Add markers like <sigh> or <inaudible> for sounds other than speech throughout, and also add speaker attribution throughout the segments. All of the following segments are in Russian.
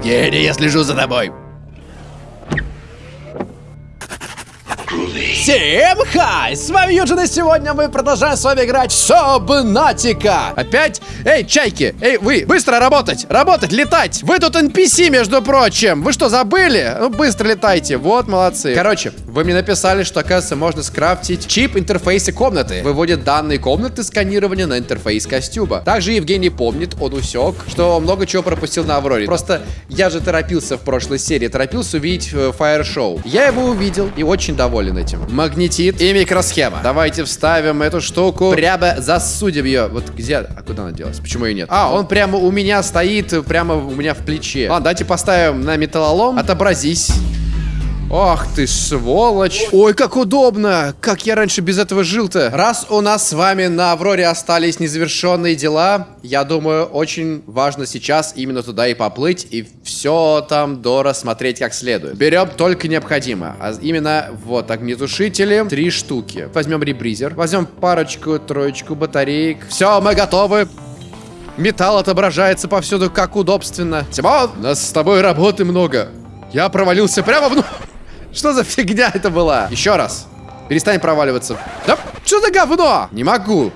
Speaker 1: Евгений, я слежу за тобой. Всем хай! С вами Юджин, и сегодня мы продолжаем с вами играть в Сабнатика. Опять? Эй, чайки! Эй, вы! Быстро работать! Работать, летать! Вы тут NPC, между прочим! Вы что, забыли? Ну, быстро летайте. Вот, молодцы. Короче, вы мне написали, что, оказывается, можно скрафтить чип интерфейса комнаты. Выводит данные комнаты сканирования на интерфейс костюма. Также Евгений помнит, он усек, что много чего пропустил на Авроре. Просто я же торопился в прошлой серии, торопился увидеть э, Fire Show. Я его увидел и очень доволен этим магнетит и микросхема. Давайте вставим эту штуку. Прямо засудим ее. Вот где? А куда она делась? Почему ее нет? А, он прямо у меня стоит, прямо у меня в плече. Ладно, давайте поставим на металлолом. Отобразись. Ох ты сволочь. Ой, как удобно. Как я раньше без этого жил-то. Раз у нас с вами на Авроре остались незавершенные дела, я думаю, очень важно сейчас именно туда и поплыть, и все там дорассмотреть как следует. Берем только необходимо. А именно, вот, огнетушители. Три штуки. Возьмем ребризер. Возьмем парочку, троечку батареек. Все, мы готовы. Металл отображается повсюду, как удобственно. Тимон, у нас с тобой работы много. Я провалился прямо в... Что за фигня это была? Еще раз. Перестань проваливаться. Да что за говно? Не могу.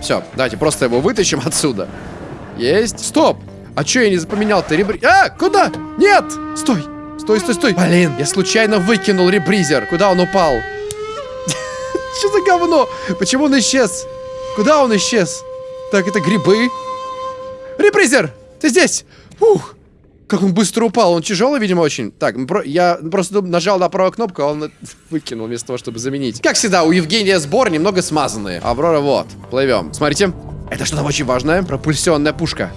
Speaker 1: Все, давайте просто его вытащим отсюда. Есть. Стоп. А что я не запоменял-то? Ребри... А, куда? Нет! Стой. Стой, стой, стой. Блин, я случайно выкинул ребризер. Куда он упал? <laughs> Что за говно? Почему он исчез? Куда он исчез? Так, это грибы. Ребризер, ты здесь? Ух. Как он быстро упал, он тяжелый, видимо, очень. Так, я просто нажал на правую кнопку, а он <laughs> выкинул вместо того, чтобы заменить. Как всегда, у Евгения сбор немного смазанные. Аврора, вот, плывем. Смотрите, это что-то очень важное. Пропульсионная пушка.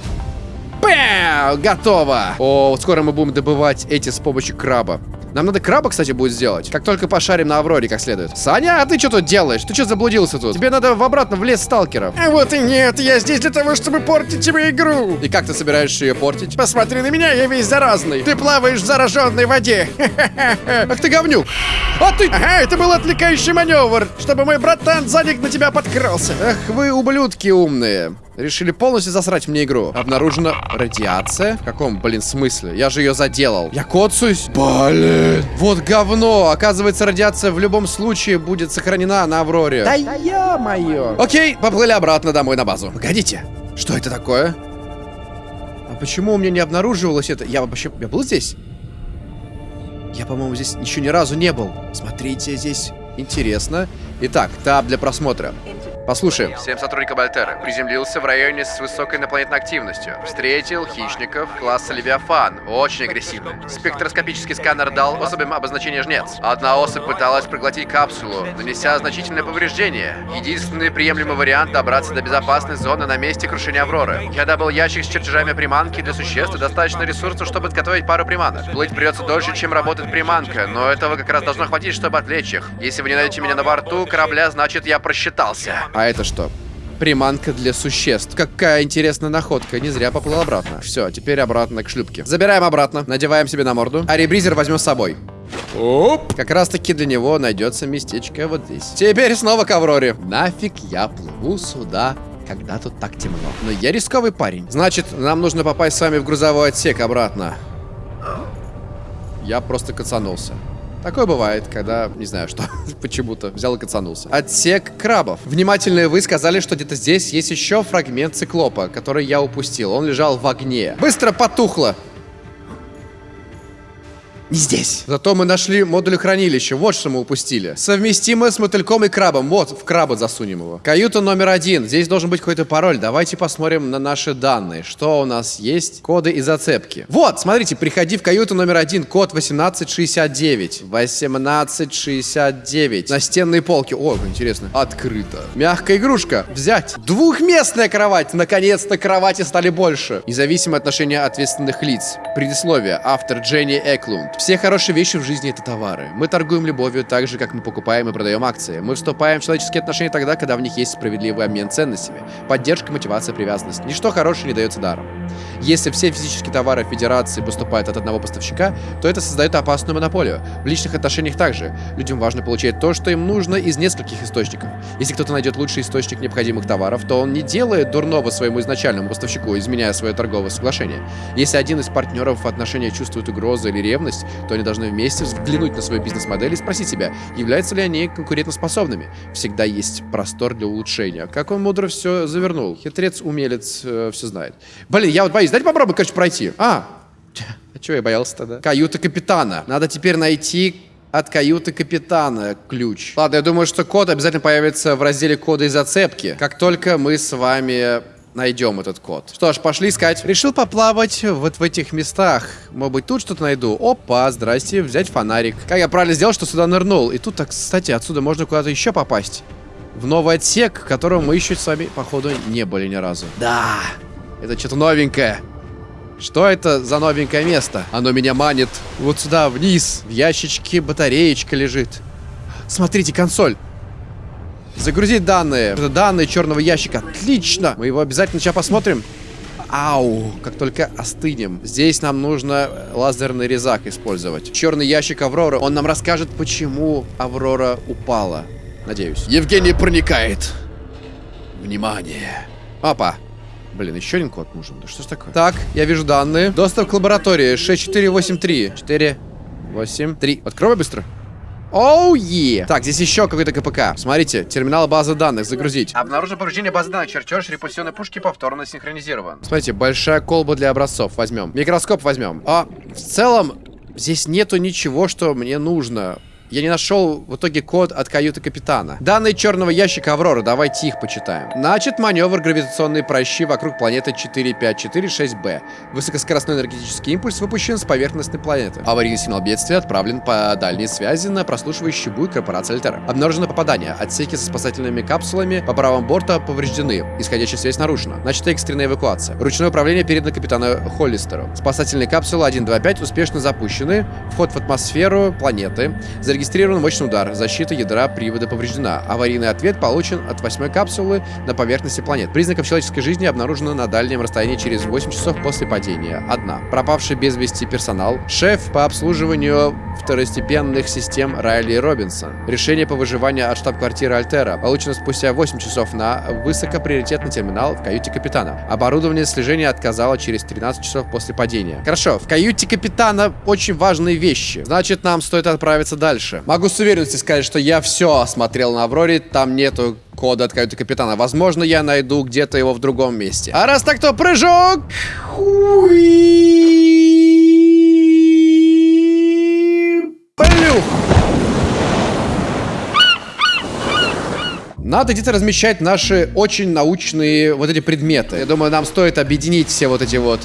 Speaker 1: Бэм! Готово! О, скоро мы будем добывать эти с помощью краба. Нам надо краба, кстати, будет сделать. Как только пошарим на Авроре как следует. Саня, а ты что тут делаешь? Ты что заблудился тут? Тебе надо в обратно в лес сталкеров.
Speaker 2: А вот и нет, я здесь для того, чтобы портить тебе игру.
Speaker 1: И как ты собираешься ее портить?
Speaker 2: Посмотри на меня, я весь заразный. Ты плаваешь в зараженной воде. <laughs>
Speaker 1: Ах ты говнюк. А ты...
Speaker 2: Ага, это был отвлекающий маневр, чтобы мой братан сзади на тебя подкрался.
Speaker 1: Ах вы ублюдки умные. Решили полностью засрать мне игру. Обнаружена радиация. В каком, блин, смысле? Я же ее заделал. Я коцаюсь. Блин. Вот говно. Оказывается, радиация в любом случае будет сохранена на Авроре.
Speaker 2: Да ё-моё.
Speaker 1: Окей, поплыли обратно домой на базу. Погодите. Что это такое? А почему у меня не обнаруживалось это? Я вообще... Я был здесь? Я, по-моему, здесь еще ни разу не был. Смотрите, здесь интересно. Итак, таб для просмотра. Послушаем. Всем сотрудникам Альтера. Приземлился в районе с высокой инопланетной активностью. Встретил хищников класса Левиафан. Очень агрессивно. Спектроскопический сканер дал особым обозначение жнец. Одна особь пыталась проглотить капсулу, нанеся значительное повреждение. Единственный приемлемый вариант добраться до безопасной зоны на месте крушения Авроры. Я добыл ящик с чертежами приманки для существ и достаточно ресурсов, чтобы подготовить пару приманок. Плыть придется дольше, чем работает приманка, но этого как раз должно хватить, чтобы отвлечь их. Если вы не найдете меня на борту корабля, значит я просчитался. А это что? Приманка для существ. Какая интересная находка. Не зря поплыл обратно. Все, теперь обратно к шлюпке. Забираем обратно, надеваем себе на морду. А ребризер возьмем с собой. Оп! Как раз таки для него найдется местечко вот здесь. Теперь снова к Авроре. Нафиг я плыву сюда когда тут так темно. Но я рисковый парень. Значит, нам нужно попасть с вами в грузовой отсек обратно. Я просто кацанулся. Такое бывает, когда, не знаю что, <laughs> почему-то взял и кацанулся. Отсек крабов. Внимательные вы сказали, что где-то здесь есть еще фрагмент циклопа, который я упустил. Он лежал в огне. Быстро потухло. Не здесь. Зато мы нашли модуль хранилища. Вот что мы упустили. Совместимо с мотыльком и крабом. Вот, в краба засунем его. Каюта номер один. Здесь должен быть какой-то пароль. Давайте посмотрим на наши данные. Что у нас есть? Коды и зацепки. Вот, смотрите, приходи в каюту номер один. Код 1869. 1869. Настенные полки. О, интересно. Открыто. Мягкая игрушка. Взять. Двухместная кровать. Наконец-то кровати стали больше. Независимое отношение ответственных лиц. Предисловие. Автор Дженни Эклунд. Все хорошие вещи в жизни это товары. Мы торгуем любовью так же, как мы покупаем и продаем акции. Мы вступаем в человеческие отношения тогда, когда в них есть справедливый обмен ценностями. Поддержка, мотивация, привязанность. Ничто хорошее не дается даром. Если все физические товары Федерации поступают от одного поставщика, то это создает опасную монополию. В личных отношениях также. Людям важно получать то, что им нужно из нескольких источников. Если кто-то найдет лучший источник необходимых товаров, то он не делает дурного своему изначальному поставщику, изменяя свое торговое соглашение. Если один из партнеров в отношениях чувствует угрозу или ревность, то они должны вместе взглянуть на свою бизнес-модель и спросить себя, являются ли они конкурентоспособными. Всегда есть простор для улучшения. Как он мудро все завернул. Хитрец, умелец, э, все знает. Блин, я вот боюсь. Дайте попробуй, короче, пройти. А, а чего я боялся тогда? Каюта капитана. Надо теперь найти от каюты капитана ключ. Ладно, я думаю, что код обязательно появится в разделе кода и зацепки, как только мы с вами найдем этот код. Что ж, пошли искать. Решил поплавать вот в этих местах. Может быть, тут что-то найду. Опа, здрасте, взять фонарик. Как я правильно сделал, что сюда нырнул? И тут, так, кстати, отсюда можно куда-то еще попасть. В новый отсек, в котором мы еще с вами, походу, не были ни разу. Да, это что-то новенькое. Что это за новенькое место? Оно меня манит вот сюда, вниз. В ящичке батареечка лежит. Смотрите, консоль. Загрузить данные. Данные черного ящика. Отлично. Мы его обязательно сейчас посмотрим. Ау, как только остынем. Здесь нам нужно лазерный резак использовать. Черный ящик Авроры. Он нам расскажет, почему Аврора упала. Надеюсь. Евгений проникает. Внимание. Опа. Блин, еще один код нужен. Да что ж такое? Так, я вижу данные. Доступ к лаборатории 6483. 4, 8, 3. Открой быстро. Оу, oh, yeah. Так, здесь еще какой-то КПК. Смотрите, терминал базы данных, загрузить.
Speaker 2: Обнаружено повреждение базы данных. Чертеж репульсионной пушки повторно синхронизирован.
Speaker 1: Смотрите, большая колба для образцов. Возьмем. Микроскоп возьмем. А, в целом, здесь нету ничего, что мне нужно. Я не нашел в итоге код от каюты капитана. Данные черного ящика Аврора, давайте их почитаем. Начат маневр гравитационные прощи вокруг планеты 4546b. Высокоскоростной энергетический импульс выпущен с поверхностной планеты. Аварийный сигнал бедствия отправлен по дальней связи на прослушивающий буй корпорации Альтера. Обнаружено попадание. Отсеки со спасательными капсулами по правому борту повреждены. Исходящая связь нарушена. Начата экстренная эвакуация. Ручное управление передано капитану Холлистеру. Спасательные капсулы 125 успешно запущены. Вход в атмосферу планеты. Зарегистрирован мощный удар. Защита ядра привода повреждена. Аварийный ответ получен от восьмой капсулы на поверхности планет. Признаков человеческой жизни обнаружено на дальнем расстоянии через 8 часов после падения. Одна. Пропавший без вести персонал. Шеф по обслуживанию второстепенных систем Райли Робинсон. Решение по выживанию от штаб-квартиры Альтера. Получено спустя 8 часов на высокоприоритетный терминал в каюте капитана. Оборудование слежения отказало через 13 часов после падения. Хорошо, в каюте капитана очень важные вещи. Значит, нам стоит отправиться дальше дальше. Могу с уверенностью сказать, что я все осмотрел на Авроре, там нету кода от каюты капитана. Возможно, я найду где-то его в другом месте. А раз так, то прыжок! Плюх! Надо где-то размещать наши очень научные вот эти предметы. Я думаю, нам стоит объединить все вот эти вот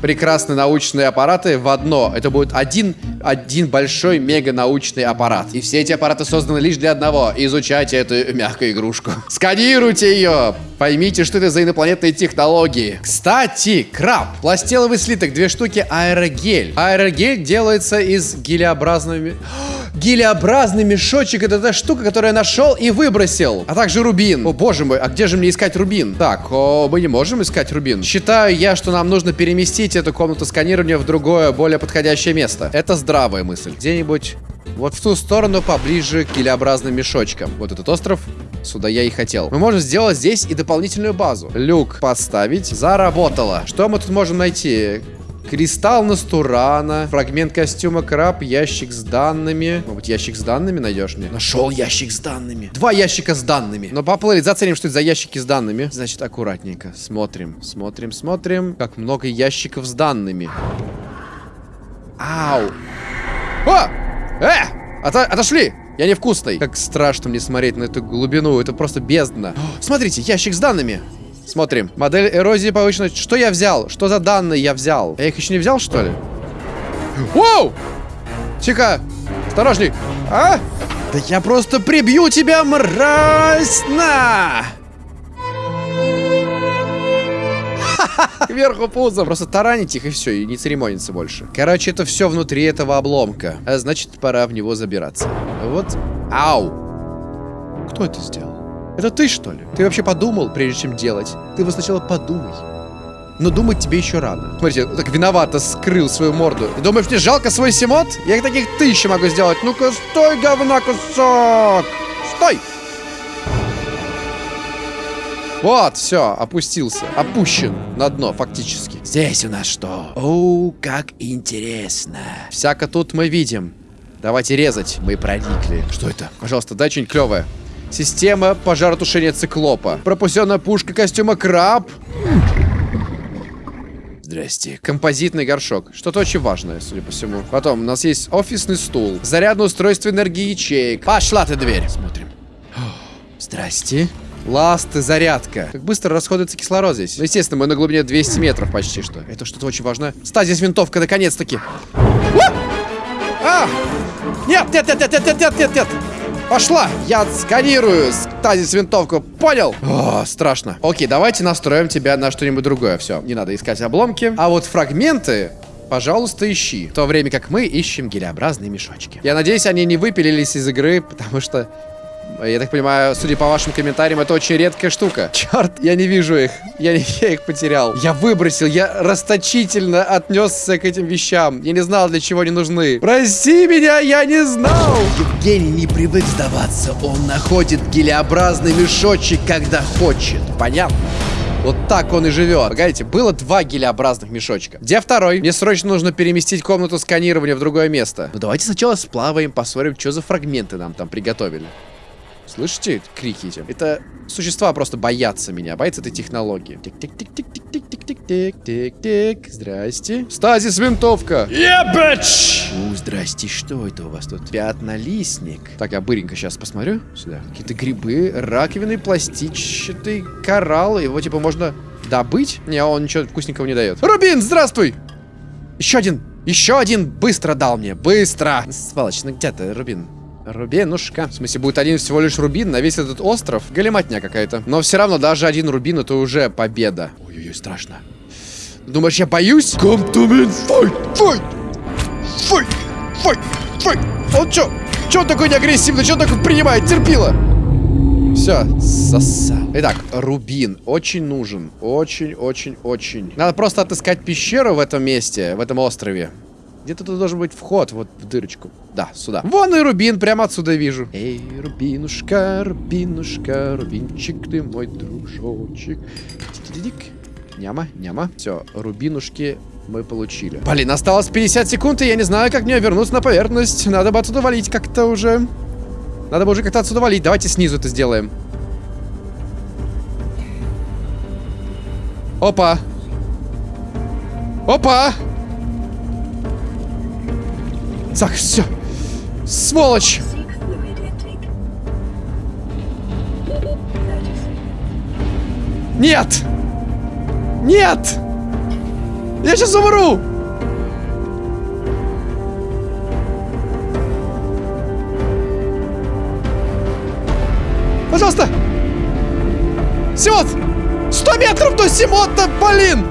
Speaker 1: прекрасные научные аппараты в одно. Это будет один, один большой мега-научный аппарат. И все эти аппараты созданы лишь для одного. Изучайте эту мягкую игрушку. <laughs> Сканируйте ее! Поймите, что это за инопланетные технологии. Кстати, краб. Пластеловый слиток, две штуки, аэрогель. Аэрогель делается из гелеобразными... <gasps> Гелеобразный мешочек это та штука, которую я нашел и выбросил. А также рубин. О боже мой, а где же мне искать рубин? Так, о, мы не можем искать рубин. Считаю я, что нам нужно переместить эту комнату сканирования в другое, более подходящее место. Это здравая мысль. Где-нибудь вот в ту сторону, поближе к гелеобразным мешочкам. Вот этот остров, сюда я и хотел. Мы можем сделать здесь и дополнительную базу. Люк поставить. Заработало. Что мы тут можем найти? Кристалл Настурана, фрагмент костюма краб, ящик с данными. Может быть, ящик с данными найдешь мне? Нашел ящик с данными. Два ящика с данными. Но поплыли, заценим, что это за ящики с данными. Значит, аккуратненько. Смотрим, смотрим, смотрим. Как много ящиков с данными. Ау. О! Э! Ото отошли! Я невкусный. Как страшно мне смотреть на эту глубину. Это просто бездна. О, смотрите, ящик с данными. Смотрим. Модель эрозии повышена. Что я взял? Что за данные я взял? Я их еще не взял, что ли? Воу! Тихо! Осторожней! А? Да я просто прибью тебя, мразь! На! <laughs> Кверху пузом. Просто таранить их и все, и не церемониться больше. Короче, это все внутри этого обломка. А значит, пора в него забираться. Вот. Ау. Кто это сделал? Это ты, что ли? Ты вообще подумал, прежде чем делать? Ты вот сначала подумай. Но думать тебе еще рано. Смотрите, так виновато скрыл свою морду. И думаешь, мне жалко свой симот? Я их таких тысячи могу сделать. Ну-ка, стой, говна кусок! Стой! Вот, все, опустился. Опущен на дно, фактически. Здесь у нас что? О, как интересно. Всяко тут мы видим. Давайте резать. Мы проникли. Что это? Пожалуйста, дай что-нибудь клевое. Система пожаротушения циклопа. Пропустенная пушка костюма краб. Здрасте. Композитный горшок. Что-то очень важное, судя по всему. Потом у нас есть офисный стул. Зарядное устройство энергии ячеек. Пошла ты дверь. Смотрим. <gasps> Здрасте. Ласты, зарядка. Как быстро расходуется кислород здесь. Ну, естественно, мы на глубине 200 метров почти что. Это что-то очень важное. Стазис винтовка, наконец-таки. А! Нет, нет, нет, нет, нет, нет, нет, нет. Пошла! Я сканирую стазис винтовку. Понял? О, страшно. Окей, давайте настроим тебя на что-нибудь другое. Все, не надо искать обломки. А вот фрагменты пожалуйста, ищи. В то время как мы ищем гелеобразные мешочки. Я надеюсь, они не выпилились из игры, <laughs> потому что я так понимаю, судя по вашим комментариям, это очень редкая штука. Черт, я не вижу их. Я, не, <laughs> я их потерял. Я выбросил, я расточительно отнесся к этим вещам. Я не знал, для чего они нужны. Прости меня, я не знал. Евгений не привык сдаваться. Он находит гелеобразный мешочек, когда хочет. Понятно? Вот так он и живет. Погодите, было два гелеобразных мешочка. Где второй? Мне срочно нужно переместить комнату сканирования в другое место. Ну давайте сначала сплаваем, посмотрим, что за фрагменты нам там приготовили. Слышите крики эти? Это существа просто боятся меня, боятся этой технологии. Тик-тик-тик-тик-тик-тик-тик-тик. Здрасте. Стазис винтовка.
Speaker 2: Yeah, bitch!
Speaker 1: У, здрасте, что это у вас тут? Пятнолистник. Так, я быренько сейчас посмотрю. Сюда. Какие-то грибы, раковины, пластичный коралл. Его типа можно добыть? Не, он ничего вкусненького не дает. Рубин, здравствуй! Еще один. Еще один быстро дал мне. Быстро. Сволочь, ну где ты, Рубин? Рубинушка. В смысле, будет один всего лишь рубин на весь этот остров? Галиматня какая-то. Но все равно, даже один рубин это уже победа. Ой-ой-ой, страшно. Думаешь, я боюсь? Come to me, fight, fight, fight, fight, fight. Он чё? Чё он такой неагрессивный? Чё он такой принимает? Терпила. Все, сосал. Итак, рубин очень нужен. Очень-очень-очень. Надо просто отыскать пещеру в этом месте, в этом острове. Где-то тут должен быть вход, вот в дырочку. Да, сюда. Вон и рубин, прямо отсюда вижу. Эй, рубинушка, рубинушка, рубинчик ты мой дружочек. Тик-тик-тик. Няма, няма. Все, рубинушки мы получили. Блин, осталось 50 секунд, и я не знаю, как мне вернуться на поверхность. Надо бы отсюда валить как-то уже. Надо бы уже как-то отсюда валить. Давайте снизу это сделаем. Опа. Опа. Так, все. Сволочь. Нет. Нет. Я сейчас умру. Пожалуйста. Симот. 100 метров до Симота, блин.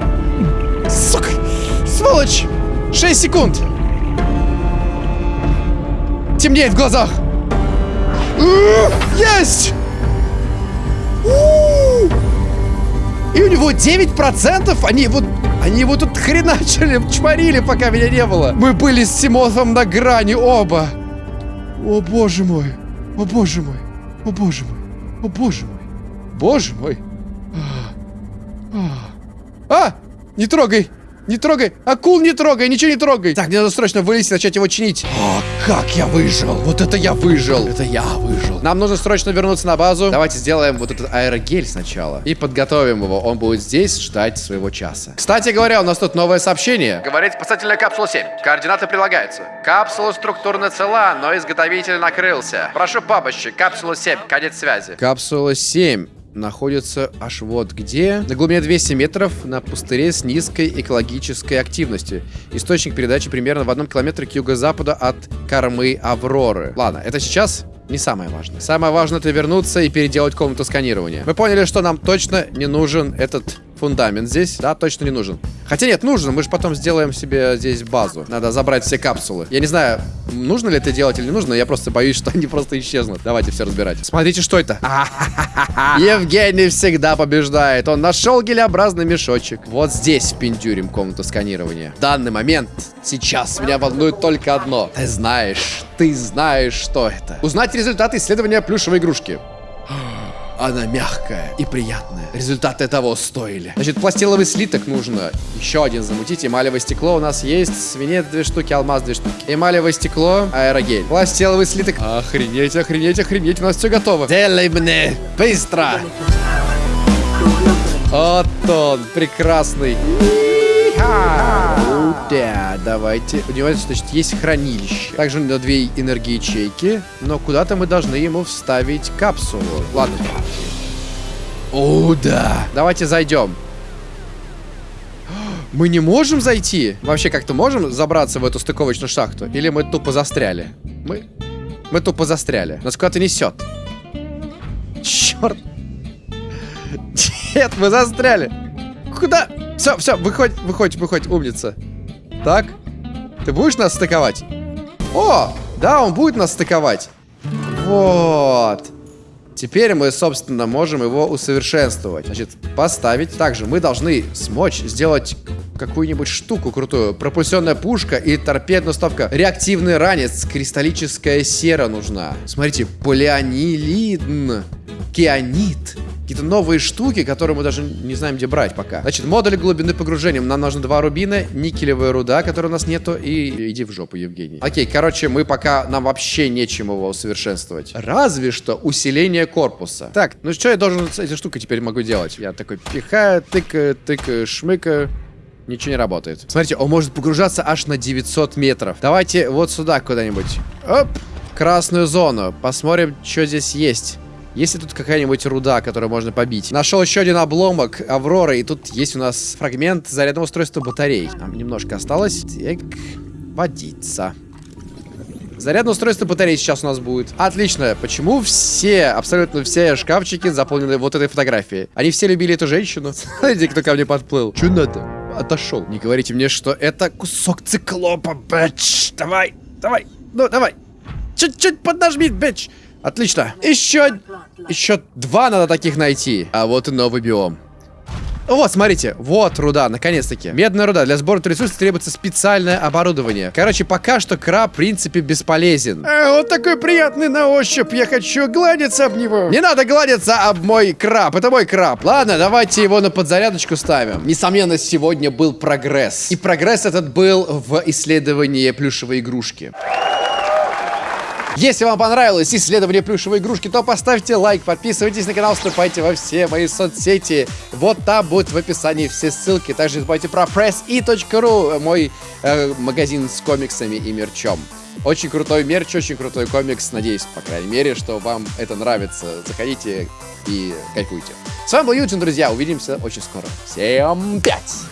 Speaker 1: Сука. Сволочь. 6 секунд. Темнеет в глазах. Есть! И у него 9%, они вот... Они его тут хреначили, чморили, пока меня не было. Мы были с Симофом на грани оба. О, боже мой. О, боже мой. О, боже мой. О, боже мой. Боже мой. А, а не трогай. Не трогай! Акул не трогай! Ничего не трогай! Так, мне надо срочно вылезть и начать его чинить. Как я выжил! Вот это я выжил! Это я выжил! Нам нужно срочно вернуться на базу. Давайте сделаем вот этот аэрогель сначала. И подготовим его. Он будет здесь ждать своего часа. Кстати говоря, у нас тут новое сообщение. Говорит спасательная капсула 7. Координаты прилагаются. Капсула структурно цела, но изготовитель накрылся. Прошу помощи. Капсула 7. Конец связи. Капсула 7 находится аж вот где. На глубине 200 метров на пустыре с низкой экологической активностью. Источник передачи примерно в одном километре к юго-западу от кормы Авроры. Ладно, это сейчас не самое важное. Самое важное это вернуться и переделать комнату сканирования. Мы поняли, что нам точно не нужен этот фундамент здесь, да, точно не нужен. Хотя нет, нужен, мы же потом сделаем себе здесь базу. Надо забрать все капсулы. Я не знаю, нужно ли это делать или не нужно, я просто боюсь, <laughs> что они просто исчезнут. Давайте все разбирать. Смотрите, что это. <laughs> <laughs> Евгений всегда побеждает. Он нашел гелеобразный мешочек. Вот здесь впендюрим комнату сканирования. В данный момент, сейчас, меня волнует только одно. Ты знаешь, ты знаешь, что это. Узнать результаты исследования плюшевой игрушки. Она мягкая и приятная. Результаты того стоили. Значит, пластиловый слиток нужно. Еще один замутить. Эмалевое стекло у нас есть. Свинец две штуки, алмаз две штуки. Эмалевое стекло, аэрогель. Пластиловый слиток. Охренеть, охренеть, охренеть. У нас все готово. Делай мне быстро. Вот он, прекрасный. Да, давайте. У него, значит, есть хранилище. Также у него две энергии ячейки. Но куда-то мы должны ему вставить капсулу. Ладно. О, да. Давайте зайдем. <gasps> Мы не можем зайти? Вообще как-то можем забраться в эту стыковочную шахту? Или мы тупо застряли? Мы... Мы тупо застряли. Нас куда-то несет. Черт. <laughs> Нет, мы застряли. Куда? Все, все, выходь, выходь, выходь, умница. Так. Ты будешь нас стыковать? О, да, он будет нас стыковать. Вот. Теперь мы, собственно, можем его усовершенствовать. Значит, поставить. Также мы должны смочь сделать какую-нибудь штуку крутую. Пропульсионная пушка и торпедная установка. Реактивный ранец. Кристаллическая сера нужна. Смотрите, полианилин. Кианит. Какие-то новые штуки, которые мы даже не знаем, где брать пока. Значит, модуль глубины погружения. Нам нужно два рубина, никелевая руда, которой у нас нету, и иди в жопу, Евгений. Окей, короче, мы пока, нам вообще нечем его усовершенствовать. Разве что усиление корпуса. Так, ну что я должен с этой штукой теперь могу делать? Я такой пихаю, тыкаю, тыкаю, шмыкаю. Ничего не работает. Смотрите, он может погружаться аж на 900 метров. Давайте вот сюда куда-нибудь. Оп! Красную зону. Посмотрим, что здесь есть. Есть ли тут какая-нибудь руда, которую можно побить? Нашел еще один обломок Авроры, и тут есть у нас фрагмент зарядного устройства батарей. Нам немножко осталось. Так, водиться. Зарядное устройство батареи сейчас у нас будет. Отлично. Почему все, абсолютно все шкафчики заполнены вот этой фотографией? Они все любили эту женщину. <laughs> Смотрите, кто ко мне подплыл. Че надо? Отошел. Не говорите мне, что это кусок циклопа, бэч. Давай, давай, ну давай. Чуть-чуть поднажми, бэч. Отлично. Еще, еще два надо таких найти. А вот и новый биом. Вот, смотрите, вот руда, наконец-таки. Медная руда. Для сбора ресурсов требуется специальное оборудование. Короче, пока что краб, в принципе, бесполезен.
Speaker 2: А, он такой приятный на ощупь, я хочу гладиться об него.
Speaker 1: Не надо гладиться об мой краб, это мой краб. Ладно, давайте его на подзарядочку ставим. Несомненно, сегодня был прогресс. И прогресс этот был в исследовании плюшевой игрушки. Если вам понравилось исследование плюшевой игрушки, то поставьте лайк, подписывайтесь на канал, вступайте во все мои соцсети. Вот там будут в описании все ссылки. Также не забывайте про pressi.ru, мой э, магазин с комиксами и мерчом. Очень крутой мерч, очень крутой комикс. Надеюсь, по крайней мере, что вам это нравится. Заходите и кайфуйте. С вами был Юджин, друзья. Увидимся очень скоро. Всем пять!